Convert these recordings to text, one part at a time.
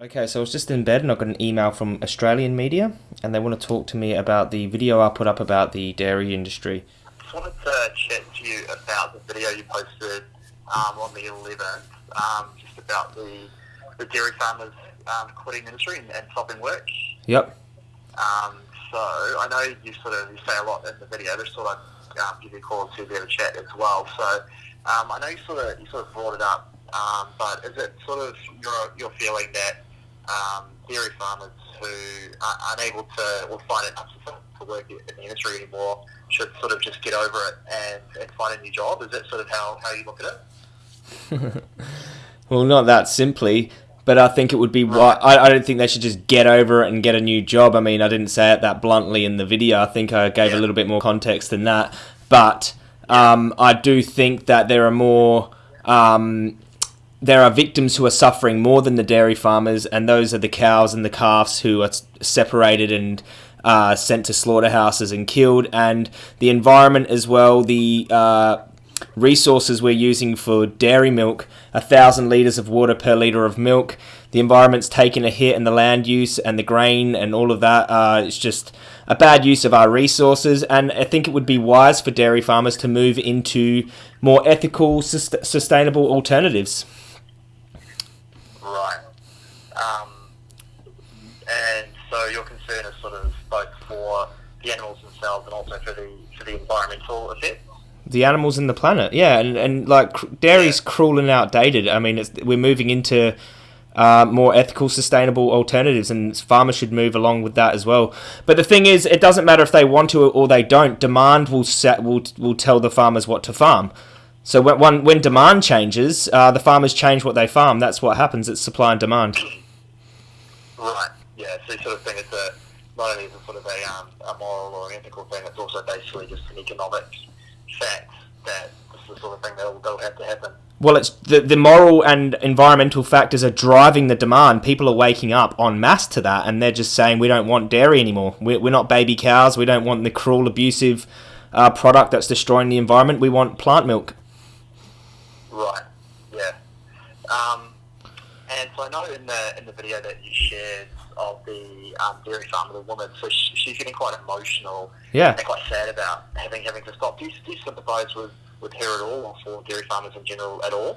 Okay, so I was just in bed and I got an email from Australian media and they want to talk to me about the video I put up about the dairy industry. I just wanted to chat to you about the video you posted um, on the 11th, um, just about the, the dairy farmers um, quitting the industry and, and stopping work. Yep. Um, so I know you sort of you say a lot in the video. Just thought I'd um, give you a call to be able to chat as well. So um, I know you sort of you sort of brought it up, um, but is it sort of your your feeling that um, dairy farmers who are unable to or find it unsuccessful to work in the industry anymore should sort of just get over it and, and find a new job? Is that sort of how, how you look at it? well, not that simply, but I think it would be right. I, I don't think they should just get over it and get a new job. I mean, I didn't say it that bluntly in the video. I think I gave Yeah. a little bit more context than that. But um, I do think that there are more. Um, there are victims who are suffering more than the dairy farmers, and those are the cows and the calves who are separated and uh, sent to slaughterhouses and killed, and the environment as well. The uh, resources we're using for dairy milk, a thousand litres of water per litre of milk. The environment's taken a hit, and the land use and the grain and all of that. Uh, it's just a bad use of our resources, and I think it would be wise for dairy farmers to move into more ethical, sus- sustainable alternatives. Right. Um, and so your concern is sort of both for the animals themselves and also for the for the environmental effect. the animals and the planet. Yeah, and and like cr- dairy's cruel and outdated. I mean, it's, we're moving into uh, more ethical, sustainable alternatives, and farmers should move along with that as well. But the thing is, it doesn't matter if they want to or they don't. Demand will set will will tell the farmers what to farm. So when when, when demand changes, uh, the farmers change what they farm. That's what happens. It's supply and demand. Right. Yeah. So you sort of think it's a not only is it sort of a um, a moral or an ethical thing, it's also basically just an economic fact that this is the sort of thing that'll, that'll have to happen. Well, it's the, the moral and environmental factors are driving the demand. People are waking up en masse to that, and they're just saying we don't want dairy anymore. We're, we're not baby cows. We don't want the cruel, abusive uh, product that's destroying the environment. We want plant milk. Right. Yeah. Um, so I know in the in the video that you shared of the um, dairy farmer, the woman, so she, she's getting quite emotional Yeah. and quite sad about having having to stop. Do you, do you sympathise with, with her at all, or for dairy farmers in general at all?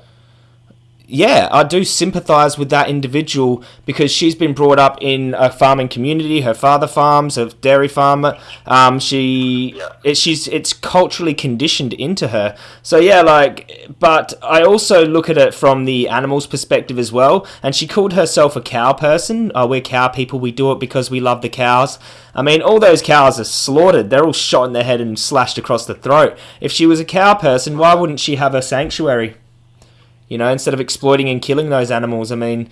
Yeah, I do sympathise with that individual because she's been brought up in a farming community. Her father farms, a dairy farmer. Um, she, it, she's, it's culturally conditioned into her. So yeah, like, but I also look at it from the animal's perspective as well. And she called herself a cow person. Oh, we're cow people. We do it because we love the cows. I mean, all those cows are slaughtered. They're all shot in the head and slashed across the throat. If she was a cow person, why wouldn't she have a sanctuary? You know, instead of exploiting and killing those animals. I mean,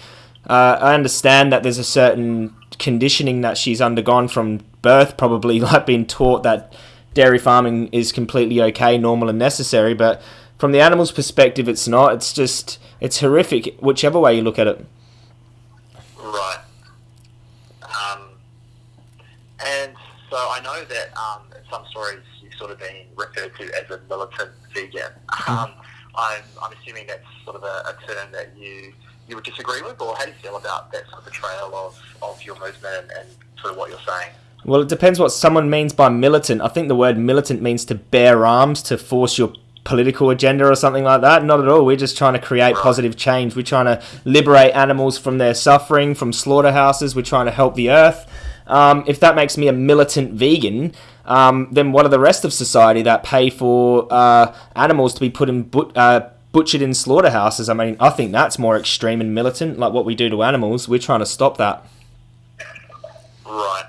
uh, I understand that there's a certain conditioning that she's undergone from birth, probably like being taught that dairy farming is completely okay, normal, and necessary. But from the animal's perspective, it's not. It's just, it's horrific, whichever way you look at it. Right. Um, and so I know that um, in some stories you've sort of been referred to as a militant vegan. Um, I'm, I'm assuming that's sort of a, a term that you you would disagree with, or how do you feel about that sort of portrayal of, of your movement and, and sort of what you're saying? Well, it depends what someone means by militant. I think the word militant means to bear arms, to force your political agenda or something like that. Not at all. We're just trying to create positive change. We're trying to liberate animals from their suffering, from slaughterhouses. We're trying to help the earth. Um, if that makes me a militant vegan, um, then what are the rest of society that pay for uh, animals to be put in but- uh, butchered in slaughterhouses? I mean, I think that's more extreme and militant, like what we do to animals. We're trying to stop that. Right.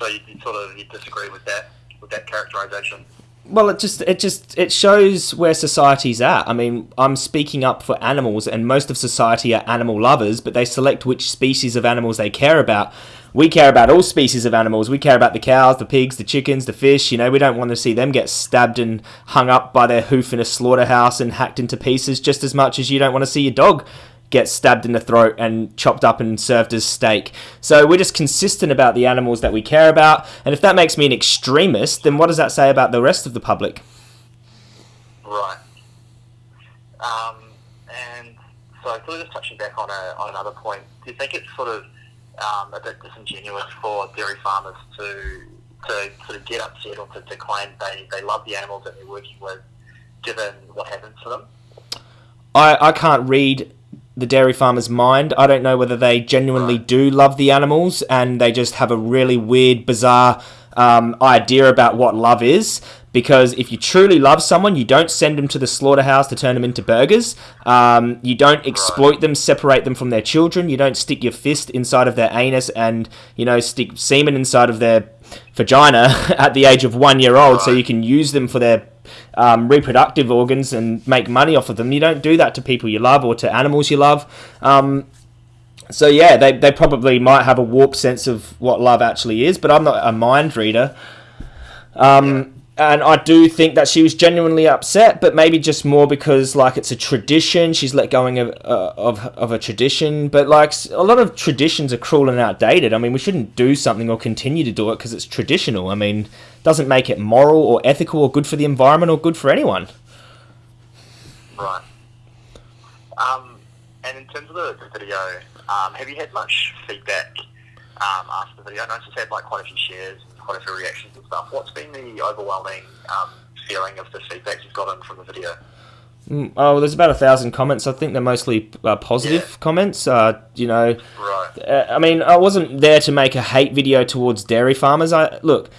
So you, you sort of you disagree with that with that characterization? Well, it just it just it shows where society's at. I mean, I'm speaking up for animals, and most of society are animal lovers, but they select which species of animals they care about. We care about all species of animals. We care about the cows, the pigs, the chickens, the fish. You know, we don't want to see them get stabbed and hung up by their hoof in a slaughterhouse and hacked into pieces, just as much as you don't want to see your dog get stabbed in the throat and chopped up and served as steak. So we're just consistent about the animals that we care about. And if that makes me an extremist, then what does that say about the rest of the public? Right. Um, and so so sort of just touching back on, a, on another point, do you think it's sort of um, a bit disingenuous for dairy farmers to to sort of get upset or to, to claim they, they love the animals that they're working with, given what happens to them? I, I can't read the dairy farmer's mind. I don't know whether they genuinely do love the animals and they just have a really weird, bizarre um, idea about what love is. Because if you truly love someone, you don't send them to the slaughterhouse to turn them into burgers. Um, you don't exploit them, separate them from their children. You don't stick your fist inside of their anus and you know stick semen inside of their vagina at the age of one year old, so you can use them for their um, reproductive organs and make money off of them. You don't do that to people you love or to animals you love. Um, so yeah, they, they probably might have a warped sense of what love actually is, but I'm not a mind reader. Um, and I do think that she was genuinely upset, but maybe just more because like it's a tradition. She's let going of uh, of of a tradition, but like a lot of traditions are cruel and outdated. I mean, we shouldn't do something or continue to do it because it's traditional. I mean, doesn't make it moral or ethical or good for the environment or good for anyone. Right. Um, and in terms of the, the video, um, have you had much feedback um, after the video? I noticed you had like quite a few shares quite a few reactions and stuff. What's been the overwhelming um, feeling of the feedback you've gotten from the video? Mm, oh, well, there's about a thousand comments. I think they're mostly uh, positive Yeah. comments. Uh, you know, Right. uh, I mean, I wasn't there to make a hate video towards dairy farmers. I look,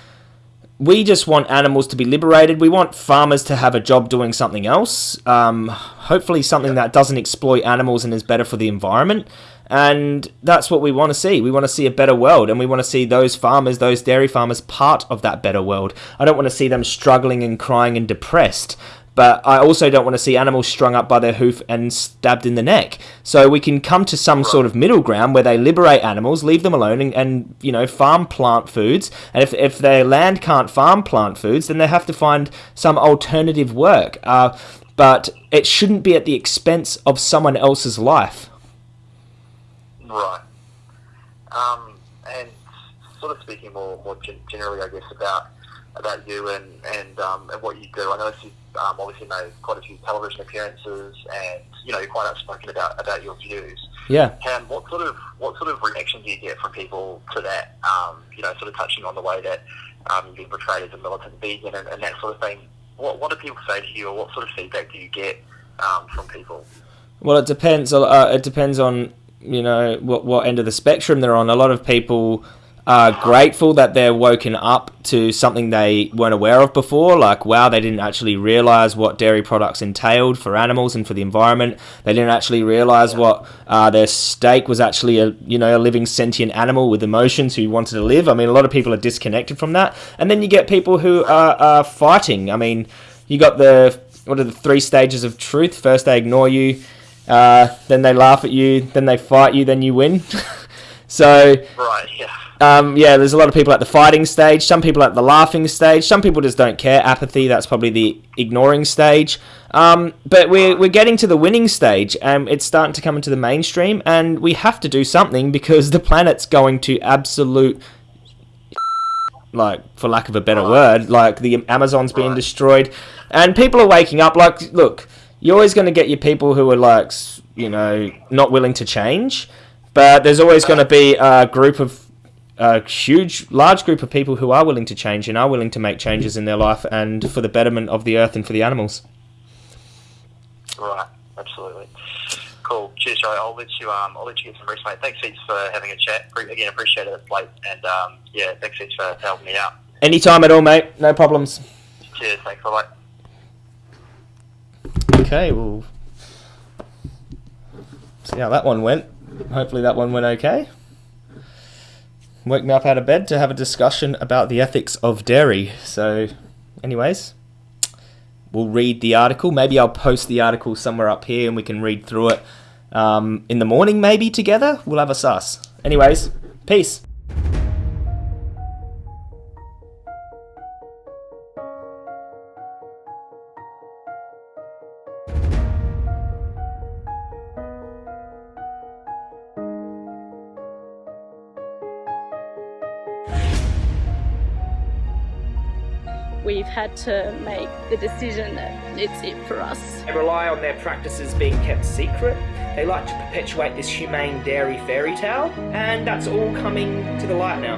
we just want animals to be liberated. We want farmers to have a job doing something else. Um, hopefully, something that doesn't exploit animals and is better for the environment. And that's what we want to see. We want to see a better world, and we want to see those farmers, those dairy farmers, part of that better world. I don't want to see them struggling and crying and depressed. But I also don't want to see animals strung up by their hoof and stabbed in the neck. So we can come to some sort of middle ground where they liberate animals, leave them alone, and, and you know farm plant foods. And if if their land can't farm plant foods, then they have to find some alternative work. Uh, but it shouldn't be at the expense of someone else's life. Right. Um, and sort of speaking more more gen- generally, I guess about about you and and um, and what you do. I noticed you um, obviously made quite a few television appearances, and you know you're quite outspoken about about your views. Yeah. And what sort of what sort of reaction do you get from people to that? Um, you know, sort of touching on the way that um, you've been portrayed as a militant vegan and, and that sort of thing. What what do people say to you, or what sort of feedback do you get um, from people? Well, it depends. Uh, it depends on you know what what end of the spectrum they're on. A lot of people are grateful that they're woken up to something they weren't aware of before. Like, wow, they didn't actually realize what dairy products entailed for animals and for the environment. They didn't actually realize what uh, their steak was actually a you know a living sentient animal with emotions who wanted to live. I mean, a lot of people are disconnected from that. And then you get people who are, are fighting. I mean, you got the what are the three stages of truth? First, they ignore you. Uh, then they laugh at you, then they fight you, then you win. so, Right. Yeah. um, yeah, there's a lot of people at the fighting stage, some people at the laughing stage, some people just don't care. Apathy, that's probably the ignoring stage. Um, but we're, we're getting to the winning stage, and it's starting to come into the mainstream, and we have to do something because the planet's going to absolute like for lack of a better word like the amazon's being destroyed and people are waking up like look you're always going to get your people who are like you know not willing to change but there's always going to be a group of a huge large group of people who are willing to change and are willing to make changes in their life and for the betterment of the earth and for the animals Right, absolutely. Cool. Cheers, Joe. I'll let you um, I'll let you get some rest, mate. Thanks heaps for having a chat. Again, appreciate it. It's late, and um, yeah, thanks heaps for helping me out. anytime at all mate no problems Cheers. Thanks. Bye. Okay well see how that one went. Hopefully that one went okay. Woke me up out of bed to have a discussion about the ethics of dairy. So anyways we'll read the article. Maybe i'll post the article somewhere up here and we can read through it um, in the morning maybe together. We'll have a sus. Anyways peace we've had to make the decision that it's it for us. They rely on their practices being kept secret. They like to perpetuate this humane dairy fairy tale, and that's all coming to the light now.